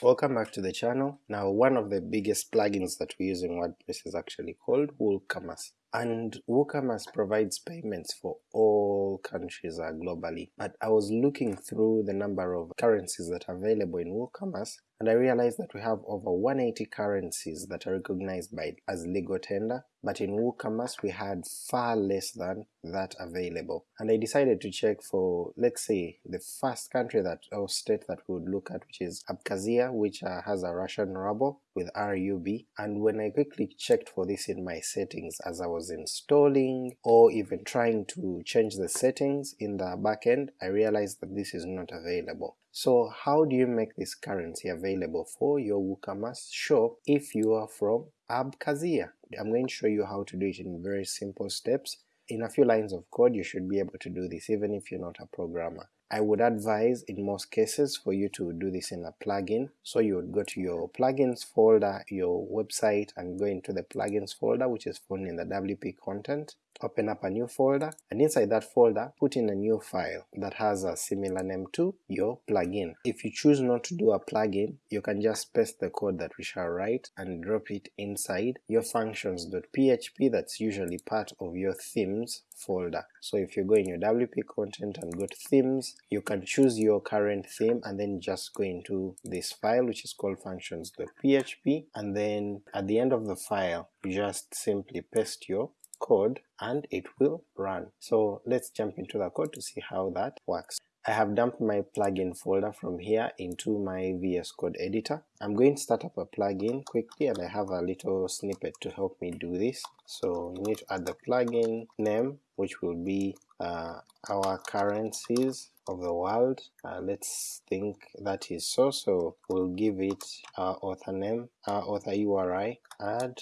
Welcome back to the channel. Now one of the biggest plugins that we use in WordPress is actually called WooCommerce and WooCommerce provides payments for all countries uh, globally. But I was looking through the number of currencies that are available in WooCommerce and I realized that we have over 180 currencies that are recognized by as legal tender, but in WooCommerce we had far less than that available. And I decided to check for, let's say, the first country that or state that we would look at, which is Abkhazia, which uh, has a Russian ruble with RUB, and when I quickly checked for this in my settings as I was installing or even trying to change the settings in the backend, I realized that this is not available. So how do you make this currency available for your WooCommerce shop if you are from Abkhazia? I'm going to show you how to do it in very simple steps. In a few lines of code you should be able to do this even if you're not a programmer. I would advise in most cases for you to do this in a plugin, so you would go to your plugins folder, your website, and go into the plugins folder which is found in the WP content, open up a new folder, and inside that folder put in a new file that has a similar name to your plugin. If you choose not to do a plugin, you can just paste the code that we shall write and drop it inside your functions.php that's usually part of your themes folder. So if you go in your WP content and go to themes, you can choose your current theme and then just go into this file which is called functions.php and then at the end of the file you just simply paste your code and it will run. So let's jump into the code to see how that works. I have dumped my plugin folder from here into my VS Code editor. I'm going to start up a plugin quickly and I have a little snippet to help me do this. So you need to add the plugin name which will be uh, our currencies of the world. Uh, let's think that is so, so we'll give it our author name, our author URI, add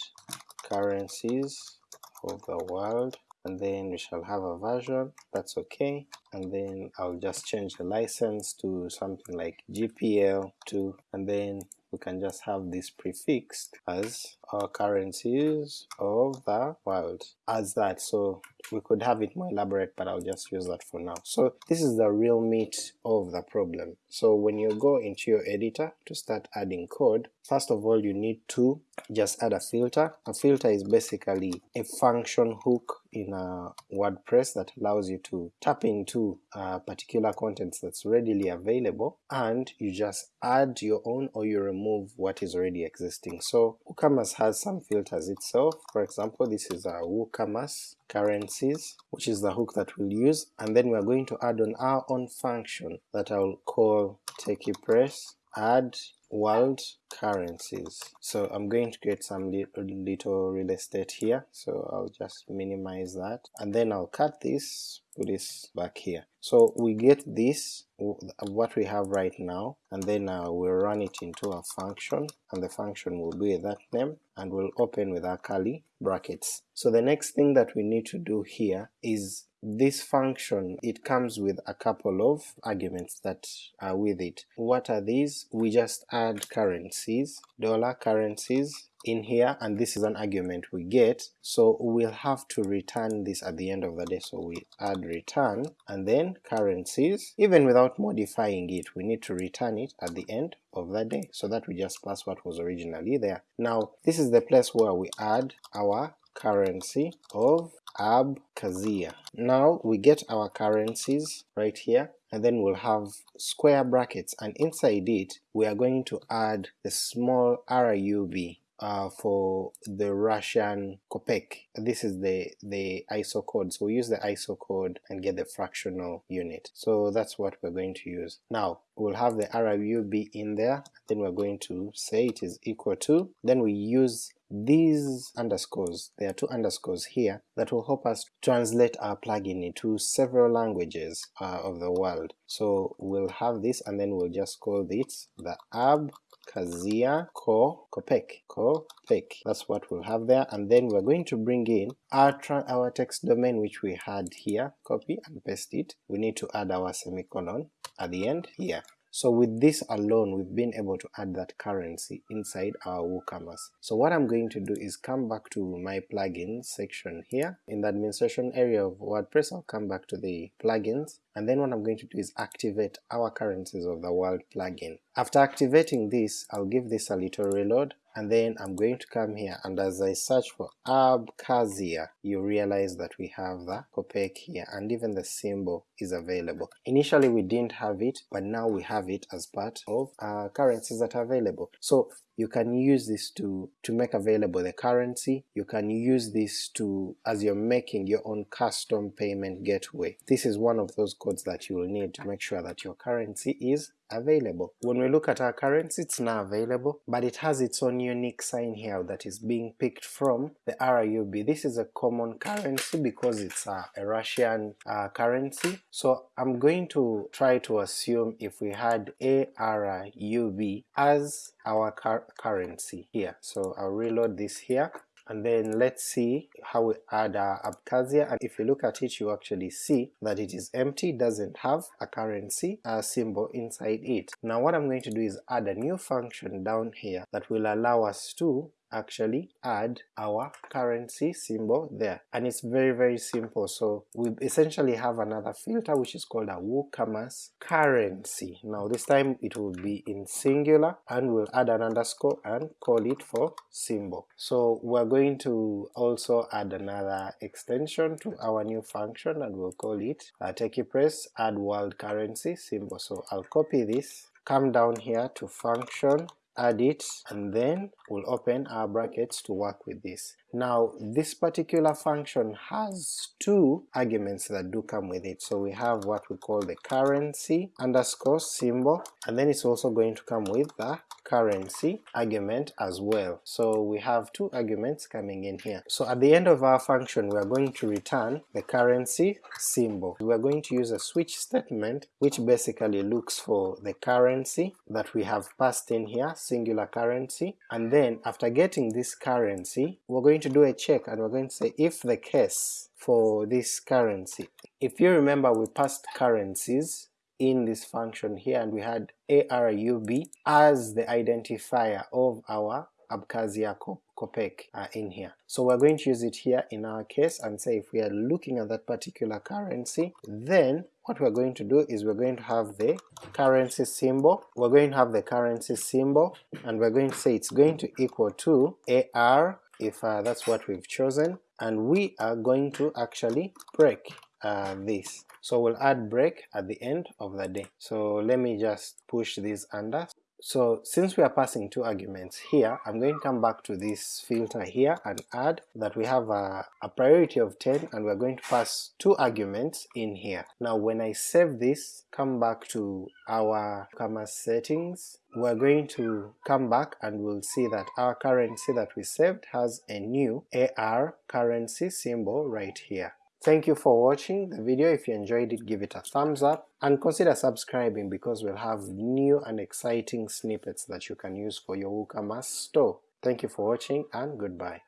currencies of the world and then we shall have a version, that's okay, and then I'll just change the license to something like GPL2 and then we can just have this prefixed as our currencies of the world. As that so we could have it more elaborate but I'll just use that for now. So this is the real meat of the problem. So when you go into your editor to start adding code, first of all you need to just add a filter. A filter is basically a function hook in a WordPress that allows you to tap into particular contents that's readily available and you just add your own or you remove what is already existing. So WooCommerce has some filters itself, for example this is a WooCommerce currencies, which is the hook that we'll use, and then we're going to add on our own function that I'll call TechiePress add world currencies. So I'm going to create some li little real estate here, so I'll just minimize that, and then I'll cut this, put this back here. So we get this, what we have right now, and then uh, we'll run it into a function, and the function will be that name, and we'll open with our curly brackets. So the next thing that we need to do here is this function, it comes with a couple of arguments that are with it. What are these? We just add currencies, dollar currencies, in here and this is an argument we get so we'll have to return this at the end of the day so we add return and then currencies even without modifying it we need to return it at the end of the day so that we just pass what was originally there. Now this is the place where we add our currency of Abkhazia. Now we get our currencies right here and then we'll have square brackets and inside it we are going to add the small RUB uh, for the Russian kopek. This is the, the ISO code, so we use the ISO code and get the fractional unit. So that's what we're going to use. Now we'll have the RUB in there, then we're going to say it is equal to, then we use these underscores, there are two underscores here, that will help us translate our plugin into several languages uh, of the world. So we'll have this and then we'll just call this the ab Kazia Ko Kopek Kopek. That's what we'll have there, and then we're going to bring in our our text domain which we had here, copy and paste it. We need to add our semicolon at the end here. So with this alone, we've been able to add that currency inside our WooCommerce. So what I'm going to do is come back to my plugins section here. In the administration area of WordPress, I'll come back to the plugins, and then what I'm going to do is activate our currencies of the world plugin. After activating this, I'll give this a little reload, and then I'm going to come here and as I search for Abkhazia, you realize that we have the Kopek here and even the symbol is available. Initially we didn't have it, but now we have it as part of currencies that are available. So you can use this to to make available the currency. You can use this to as you're making your own custom payment gateway. This is one of those codes that you will need to make sure that your currency is available. When we look at our currency, it's now available, but it has its own unique sign here that is being picked from the RUB. This is a common currency because it's a, a Russian uh, currency, so I'm going to try to assume if we had ARUB as our currency here. So I'll reload this here and then let's see how we add our Abkhazia and if you look at it you actually see that it is empty, doesn't have a currency a symbol inside it. Now what I'm going to do is add a new function down here that will allow us to actually add our currency symbol there and it's very very simple so we essentially have another filter which is called a WooCommerce currency. Now this time it will be in singular and we'll add an underscore and call it for symbol. So we're going to also add another extension to our new function and we'll call it uh, TechiePress add world currency symbol. So I'll copy this come down here to function add it, and then we'll open our brackets to work with this. Now this particular function has two arguments that do come with it, so we have what we call the currency underscore symbol, and then it's also going to come with the currency argument as well. So we have two arguments coming in here. So at the end of our function we are going to return the currency symbol. We are going to use a switch statement which basically looks for the currency that we have passed in here, singular currency, and then after getting this currency we're going to do a check and we're going to say if the case for this currency. If you remember we passed currencies in this function here and we had ARUB as the identifier of our Abkhazia Kopek uh, in here. So we're going to use it here in our case and say if we are looking at that particular currency, then what we're going to do is we're going to have the currency symbol, we're going to have the currency symbol, and we're going to say it's going to equal to AR if uh, that's what we've chosen, and we are going to actually break uh, this. So we'll add break at the end of the day. So let me just push this under. So since we are passing two arguments here, I'm going to come back to this filter here and add that we have a, a priority of 10 and we're going to pass two arguments in here. Now when I save this, come back to our commerce settings, we're going to come back and we'll see that our currency that we saved has a new AR currency symbol right here. Thank you for watching the video, if you enjoyed it give it a thumbs up, and consider subscribing because we'll have new and exciting snippets that you can use for your WooCommerce store. Thank you for watching and goodbye.